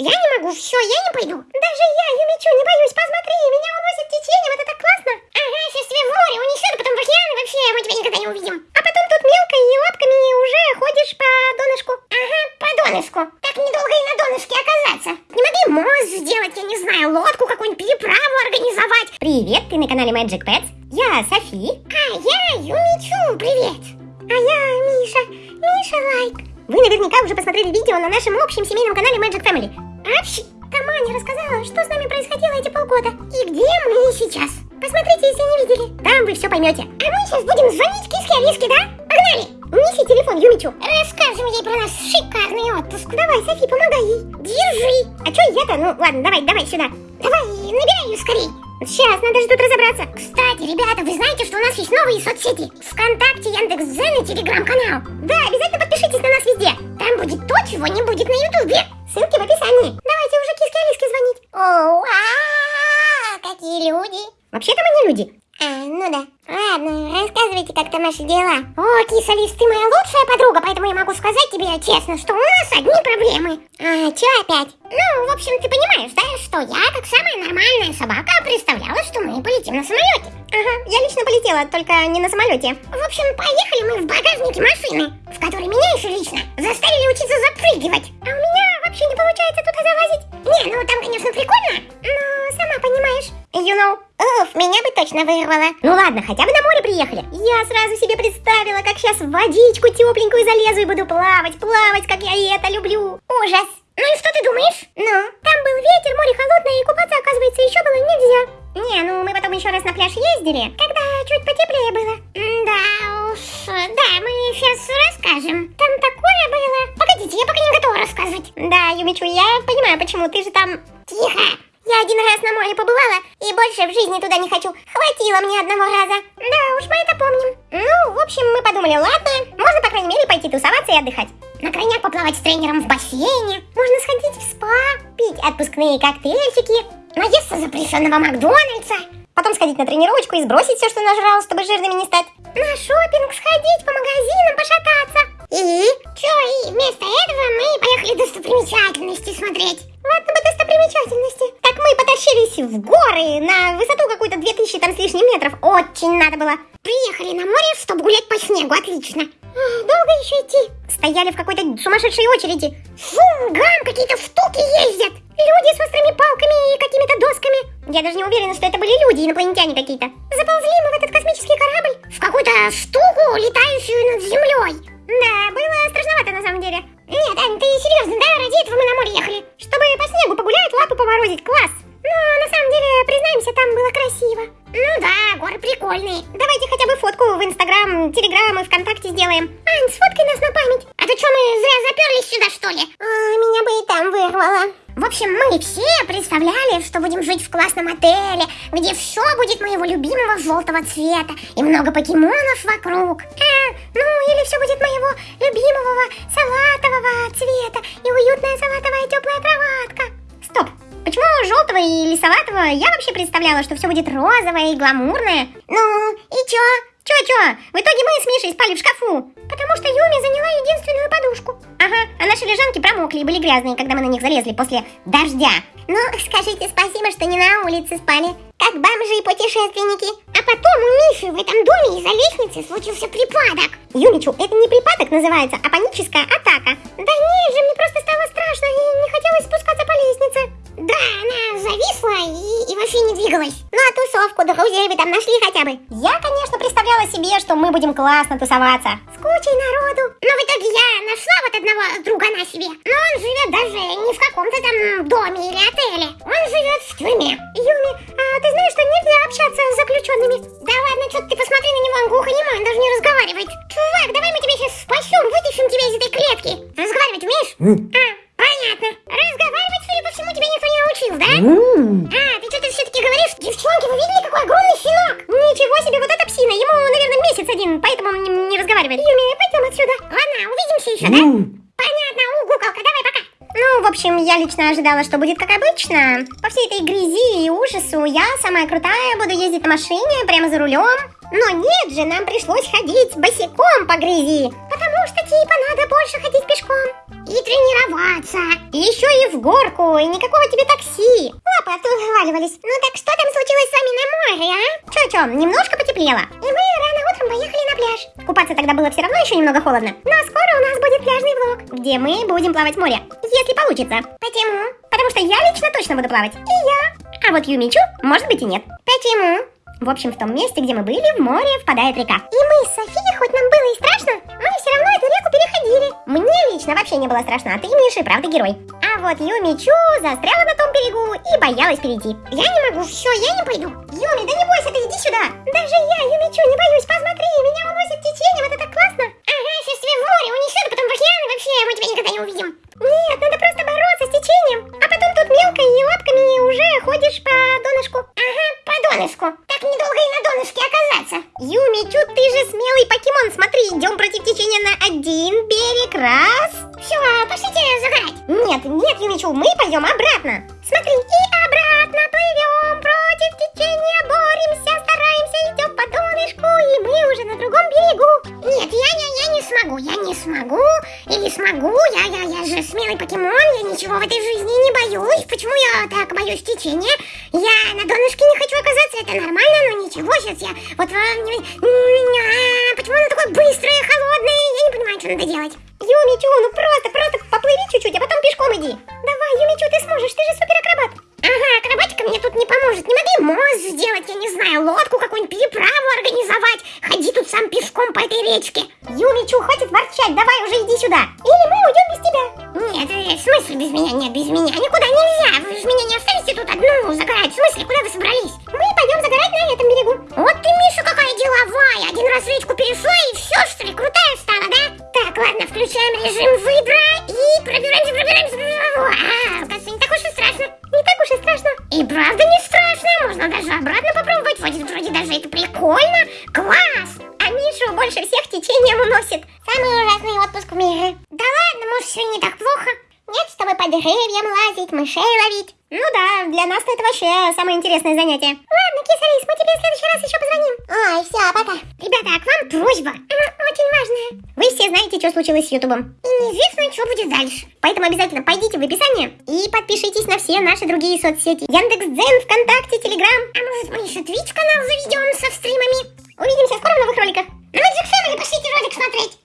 Я не могу, все, я не пойду. Даже я, Юмичу, не боюсь, посмотри, меня уносит течением, это так классно. Ага, сейчас тебя в море унесет, потом в океан, вообще мы тебя никогда не увидим. А потом тут мелко и лапками уже ходишь по донышку. Ага, по донышку. Так недолго и на донышке оказаться. Не могли мост сделать, я не знаю, лодку какую-нибудь, переправу организовать. Привет, ты на канале Magic Pets. Я Софи. А я Юмичу, привет. А я Миша, Миша Лайк. Вы наверняка уже посмотрели видео на нашем общем семейном канале Magic Family. Апщ, там Аня рассказала, что с нами происходило эти полгода. И где мы сейчас. Посмотрите, если не видели. Там вы все поймете. А мы сейчас будем звонить киске Алиске, да? Погнали! Неси телефон Юмичу. Расскажем ей про наш шикарный отпуск. Давай, Софи, помогай ей. Держи. А что я-то? Ну ладно, давай, давай сюда. Давай, набирай ее скорей. Сейчас, надо же тут разобраться. Кстати, ребята, вы знаете, что у нас есть новые соцсети? Вконтакте, Яндекс.Дзен и Телеграм-канал. Да, обязательно подпишитесь на нас везде. Там будет то, чего не будет на Ютубе. Ссылки в описании. Давайте уже киске Алиске звонить. О, а, какие люди. Вообще-то мы не люди. А, ну да. Ладно, рассказывайте, как там ваши дела. О, киса Лис, ты моя лучшая подруга, поэтому я могу сказать тебе честно, что у нас одни проблемы. А, чё опять? Ну, в общем, ты понимаешь, да, что я, как самая нормальная собака, представляла, что мы полетим на самолете. Ага, я лично полетела, только не на самолете. В общем, поехали мы в багажнике машины, в которой меня еще лично заставили учиться запрыгивать. А у меня вообще не получается туда залазить. Не, ну там, конечно, прикольно, но сама понимаешь. You know. Уф, меня бы точно вырвало. Ну ладно, хотя бы на море приехали. Я сразу себе представила, как сейчас в водичку тепленькую залезу и буду плавать, плавать, как я это люблю. Ужас. Ну и что ты думаешь? Ну, там был ветер, море холодное, и купаться, оказывается, еще было нельзя. Не, ну мы потом еще раз на пляж ездили, когда чуть потеплее было. Да уж, да, мы сейчас расскажем. Там такое было. Погодите, я пока не готова рассказывать. Да, Юмичу, я понимаю, почему ты же там... Тихо! Я один раз на море побывала и больше в жизни туда не хочу. Хватило мне одного раза. Да уж, мы это помним. Ну, в общем, мы подумали, ладно, можно, по крайней мере, пойти тусоваться и отдыхать. На крайняк поплавать с тренером в бассейне. Можно сходить в спа, пить отпускные коктейльчики. Наесться запрещенного Макдональдса. Потом сходить на тренировочку и сбросить все, что нажрал, чтобы жирными не стать. На шопинг сходить, Было. Приехали на море, чтобы гулять по снегу, отлично. Долго еще идти? Стояли в какой-то сумасшедшей очереди. Фу, гам, какие-то штуки ездят. Люди с острыми палками и какими-то досками. Я даже не уверена, что это были люди, инопланетяне какие-то. Заползли мы в этот космический корабль. В какую-то штуку, летающую над землей. Да, было страшновато на самом деле. Нет, Ань, ты серьезно, да? Ради этого мы на море ехали. Чтобы по снегу погулять, лапы поморозить, класс. Но на самом деле, признаемся, там было красиво. Ну да, горы прикольные. Давайте хотя бы фотку в Инстаграм, Телеграм и ВКонтакте сделаем. Ань, сфоткай нас на память. А то что, мы зря заперлись сюда, что ли? А, меня бы и там вырвало. В общем, мы все представляли, что будем жить в классном отеле, где все будет моего любимого желтого цвета и много покемонов вокруг. А, ну или все будет моего любимого салатового цвета и уютная салатовая теплая кроватка. Почему желтого и лисоватого? Я вообще представляла, что все будет розовое и гламурное. Ну, и чё? Чё-чё? В итоге мы с Мишей спали в шкафу. Потому что Юми заняла единственную подушку. Ага, а наши лежанки промокли и были грязные, когда мы на них залезли после дождя. Ну, скажите спасибо, что не на улице спали, как бомжи и путешественники. А потом у Миши в этом доме из-за лестницы случился припадок. Юмичу, это не припадок называется, а паническая атака. Да нет же, мне просто стало страшно и не она зависла и, и вообще не двигалась. Ну а тусовку друзей вы там нашли хотя бы? Я, конечно, представляла себе, что мы будем классно тусоваться. С кучей народу. Но в итоге я нашла вот одного друга на себе. Но он живет даже не в каком-то там доме или отеле. Он живет в тюрьме. Юми, а ты знаешь, один, поэтому он не, не разговаривает. Юми, пойдем отсюда. Ладно, увидимся еще, да? Понятно, у, куколка, давай, пока. Ну, в общем, я лично ожидала, что будет как обычно. По всей этой грязи и ужасу я самая крутая, буду ездить на машине, прямо за рулем. Но нет же, нам пришлось ходить босиком по грязи. Потому что типа надо больше ходить пешком. И тренироваться. И еще и в горку, и никакого тебе такси. Лапы оттуда вываливались. Ну так что там случилось с вами на море, а? Че-че, немножко потеплело. И мы рано утром поехали на пляж. Купаться тогда было все равно еще немного холодно. Но скоро у нас будет пляжный влог. Где мы будем плавать в море. Если получится. Почему? Потому что я лично точно буду плавать. И я. А вот Юмичу, может быть и нет. Почему? В общем, в том месте, где мы были, в море впадает река. И мы с Софией, хоть нам было и страшно, мы переходили. Мне лично вообще не было страшно, а ты, Миша, и правда герой. А вот Юмичу застряла на том берегу и боялась перейти. Я не могу, все, я не пойду. Юми, да не бойся, ты иди сюда. Даже я, Юмичу, не боюсь, посмотри, меня уносит течением, это так классно. Ага, сейчас тебя в море унесет, а потом в океан, и вообще мы тебя никогда не увидим. Нет, надо просто бороться с течением. А потом тут мелко и лапками уже ходишь по донышку. Ага, по донышку. Так недолго и Юмичу, ты же смелый покемон. Смотри, идем против течения на один берег. Раз. Все, пошлите загорать. Нет, нет, Юмичу, мы пойдем обратно. Смотри, и обратно плывем против течения, боремся, по донышку, и мы уже на другом берегу. Нет, я, я, я не смогу, я не смогу, или смогу, я, я, я же смелый покемон, я ничего в этой жизни не боюсь. Почему я так боюсь течения? Я на донышке не хочу оказаться, это нормально, но ничего, сейчас я вот... а, Почему оно такое быстрое, холодное? Я не понимаю, что надо делать. Юмичу, ну просто, просто поплыви чуть-чуть, в смысле без меня? Нет, без меня. Никуда нельзя. Вы же меня не оставите тут одну загорать. В смысле, куда вы собрались? Мы пойдем загорать на этом берегу. Вот ты, Миша, какая деловая. Один раз речку перешла и все, что ли, крутая стала, да? Так, ладно, включаем режим выбора и пробираемся, пробираемся, пробираемся. А, оказывается, не так уж и страшно. Не так уж и страшно. И правда не страшно. Можно даже обратно попробовать. Вроде, вроде даже это прикольно. Класс. А Мишу больше всех течением уносит. Самый ужасный отпуск в мире. Да ладно, может, все не так плохо. Нет, с тобой по деревьям лазить, мышей ловить. Ну да, для нас это вообще самое интересное занятие. Ладно, кисарис, мы тебе в следующий раз еще позвоним. Ой, все, пока. Ребята, а к вам просьба. Она очень важная. Вы все знаете, что случилось с Ютубом. И неизвестно, что будет дальше. Поэтому обязательно пойдите в описание и подпишитесь на все наши другие соцсети. Яндекс.Дзен, ВКонтакте, Телеграм. А может мы еще Twitch канал заведем со стримами? Увидимся скоро в новых роликах. На Magic Family пошлите ролик смотреть.